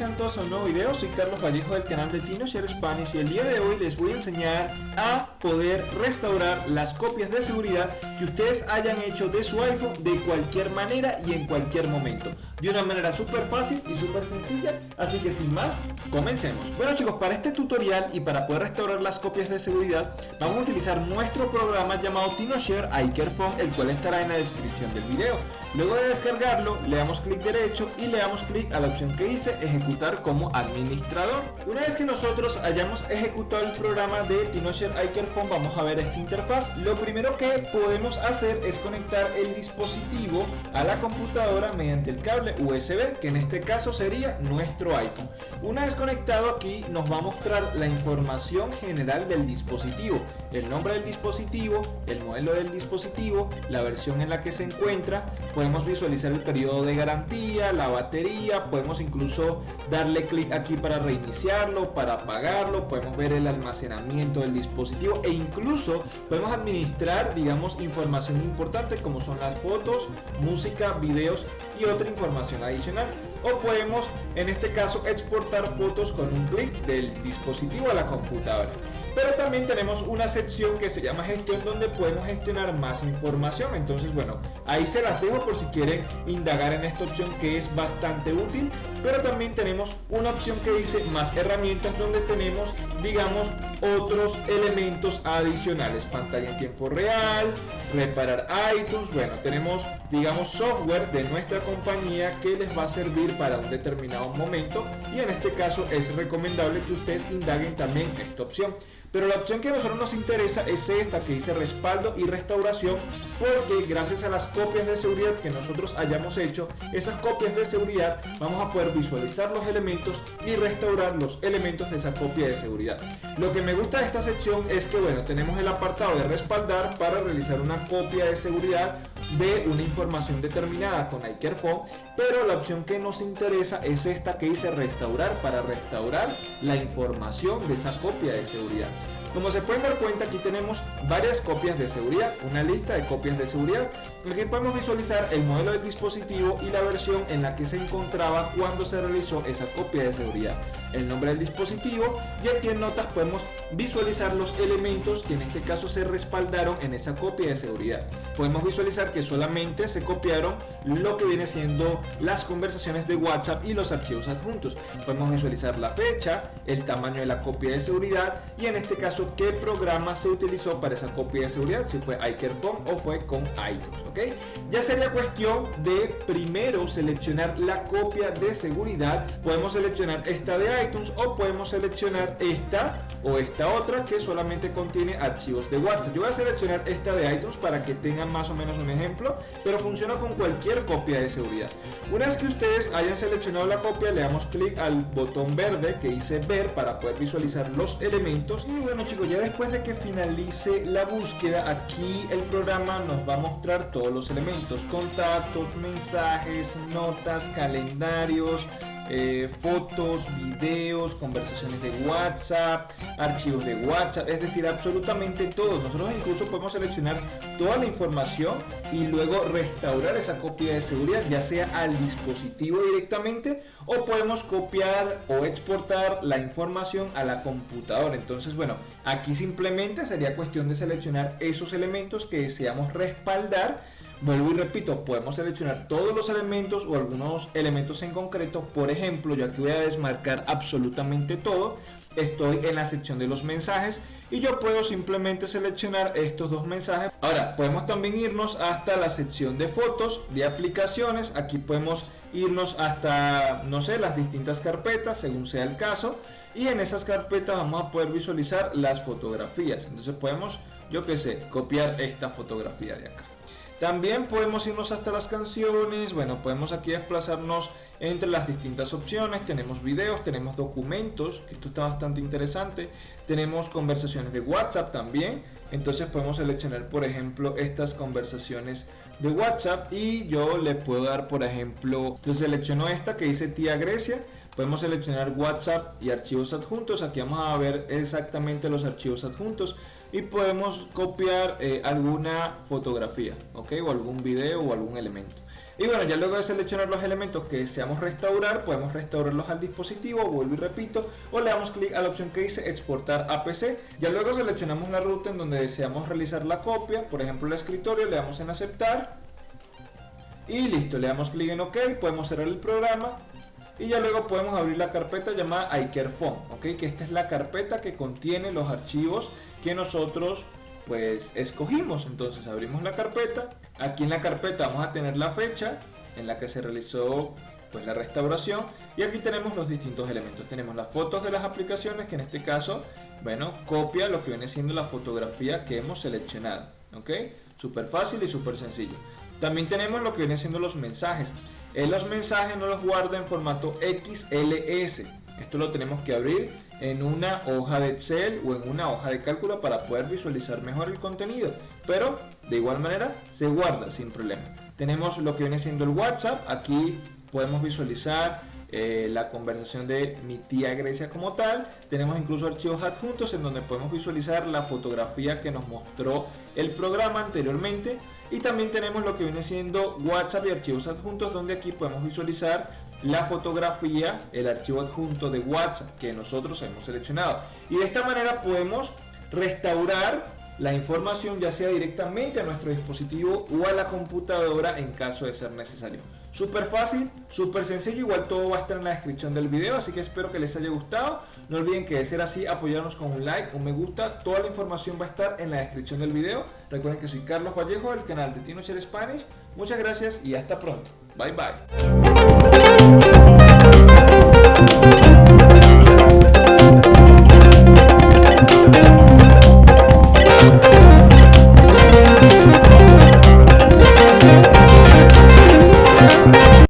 sean todos a un nuevo video, soy Carlos Vallejo del canal de TinoShare Spanish y el día de hoy les voy a enseñar a poder restaurar las copias de seguridad que ustedes hayan hecho de su iPhone de cualquier manera y en cualquier momento. De una manera súper fácil y súper sencilla. Así que sin más comencemos. Bueno chicos para este tutorial y para poder restaurar las copias de seguridad vamos a utilizar nuestro programa llamado TinoShare iCareFone el cual estará en la descripción del video. Luego de descargarlo le damos clic derecho y le damos clic a la opción que dice ejecutar como administrador. Una vez que nosotros hayamos ejecutado el programa de TinoShare iCareFone vamos a ver esta interfaz. Lo primero que podemos hacer es conectar el dispositivo a la computadora mediante el cable USB que en este caso sería nuestro iPhone. Una vez conectado aquí nos va a mostrar la información general del dispositivo. El nombre del dispositivo el modelo del dispositivo la versión en la que se encuentra. Podemos visualizar el periodo de garantía la batería podemos incluso darle clic aquí para reiniciarlo para apagarlo podemos ver el almacenamiento del dispositivo e incluso podemos administrar digamos información importante como son las fotos música videos y otra información adicional. O podemos en este caso exportar fotos con un clic del dispositivo a la computadora. Pero también tenemos una sección que se llama gestión donde podemos gestionar más información. Entonces bueno ahí se las dejo por si quieren indagar en esta opción que es bastante útil. Pero también tenemos una opción que dice más herramientas donde tenemos digamos otros elementos adicionales. Pantalla en tiempo real reparar iTunes. Bueno tenemos digamos software de nuestra compañía que les va a servir para un determinado momento y en este caso es recomendable que ustedes indaguen también esta opción. Pero la opción que a nosotros nos interesa es esta que dice respaldo y restauración porque gracias a las copias de seguridad que nosotros hayamos hecho esas copias de seguridad vamos a poder visualizar los elementos y restaurar los elementos de esa copia de seguridad. Lo que me gusta de esta sección es que bueno tenemos el apartado de respaldar para realizar una copia de seguridad de una información determinada con iCareFone pero la opción que nos interesa es esta que dice restaurar para restaurar la información de esa copia de seguridad como se pueden dar cuenta aquí tenemos varias copias de seguridad, una lista de copias de seguridad. Aquí podemos visualizar el modelo del dispositivo y la versión en la que se encontraba cuando se realizó esa copia de seguridad. El nombre del dispositivo y aquí en notas podemos visualizar los elementos que en este caso se respaldaron en esa copia de seguridad. Podemos visualizar que solamente se copiaron lo que viene siendo las conversaciones de WhatsApp y los archivos adjuntos. Podemos visualizar la fecha, el tamaño de la copia de seguridad y en este caso qué programa se utilizó para esa copia de seguridad, si fue iCareFone o fue con iTunes, ¿ok? Ya sería cuestión de primero seleccionar la copia de seguridad, podemos seleccionar esta de iTunes o podemos seleccionar esta o esta otra que solamente contiene archivos de WhatsApp. Yo voy a seleccionar esta de iTunes para que tengan más o menos un ejemplo, pero funciona con cualquier copia de seguridad. Una vez que ustedes hayan seleccionado la copia, le damos clic al botón verde que dice ver para poder visualizar los elementos. Y bueno chicos, ya después de que finalice la búsqueda, aquí el programa nos va a mostrar todos los elementos, contactos, mensajes, notas, calendarios, eh, fotos, videos, conversaciones de WhatsApp, archivos de WhatsApp, es decir, absolutamente todo. Nosotros incluso podemos seleccionar toda la información y luego restaurar esa copia de seguridad, ya sea al dispositivo directamente o podemos copiar o exportar la información a la computadora. Entonces, bueno, aquí simplemente sería cuestión de seleccionar esos elementos que deseamos respaldar Vuelvo y repito, podemos seleccionar todos los elementos o algunos elementos en concreto. Por ejemplo, yo aquí voy a desmarcar absolutamente todo. Estoy en la sección de los mensajes y yo puedo simplemente seleccionar estos dos mensajes. Ahora, podemos también irnos hasta la sección de fotos, de aplicaciones. Aquí podemos irnos hasta, no sé, las distintas carpetas, según sea el caso. Y en esas carpetas vamos a poder visualizar las fotografías. Entonces podemos, yo que sé, copiar esta fotografía de acá. También podemos irnos hasta las canciones, bueno, podemos aquí desplazarnos entre las distintas opciones, tenemos videos, tenemos documentos, que esto está bastante interesante, tenemos conversaciones de WhatsApp también, entonces podemos seleccionar por ejemplo estas conversaciones de WhatsApp. Y yo le puedo dar por ejemplo, yo selecciono esta que dice tía Grecia, podemos seleccionar WhatsApp y archivos adjuntos. Aquí vamos a ver exactamente los archivos adjuntos y podemos copiar eh, alguna fotografía, ¿ok? O algún video o algún elemento. Y bueno, ya luego de seleccionar los elementos que deseamos restaurar, podemos restaurarlos al dispositivo, vuelvo y repito, o le damos clic a la opción que dice exportar a PC. Ya luego seleccionamos la ruta en donde deseamos realizar la copia, por ejemplo el escritorio, le damos en aceptar. Y listo, le damos clic en OK, podemos cerrar el programa y ya luego podemos abrir la carpeta llamada iCareFone, ¿ok? Que esta es la carpeta que contiene los archivos que nosotros pues escogimos. Entonces abrimos la carpeta. Aquí en la carpeta vamos a tener la fecha en la que se realizó pues la restauración y aquí tenemos los distintos elementos. Tenemos las fotos de las aplicaciones que en este caso, bueno, copia lo que viene siendo la fotografía que hemos seleccionado. ¿Ok? Súper fácil y súper sencillo. También tenemos lo que vienen siendo los mensajes. En los mensajes no los guarda en formato XLS. Esto lo tenemos que abrir en una hoja de Excel o en una hoja de cálculo para poder visualizar mejor el contenido. Pero de igual manera se guarda sin problema. Tenemos lo que viene siendo el WhatsApp. Aquí podemos visualizar eh, la conversación de mi tía Grecia como tal. Tenemos incluso archivos adjuntos en donde podemos visualizar la fotografía que nos mostró el programa anteriormente. Y también tenemos lo que viene siendo WhatsApp y archivos adjuntos donde aquí podemos visualizar la fotografía, el archivo adjunto de WhatsApp que nosotros hemos seleccionado. Y de esta manera podemos restaurar la información ya sea directamente a nuestro dispositivo o a la computadora en caso de ser necesario. Súper fácil, súper sencillo, igual todo va a estar en la descripción del video, así que espero que les haya gustado. No olviden que de ser así apoyarnos con un like, un me gusta, toda la información va a estar en la descripción del video. Recuerden que soy Carlos Vallejo del canal de Tino Share Spanish. Muchas gracias y hasta pronto. Bye bye.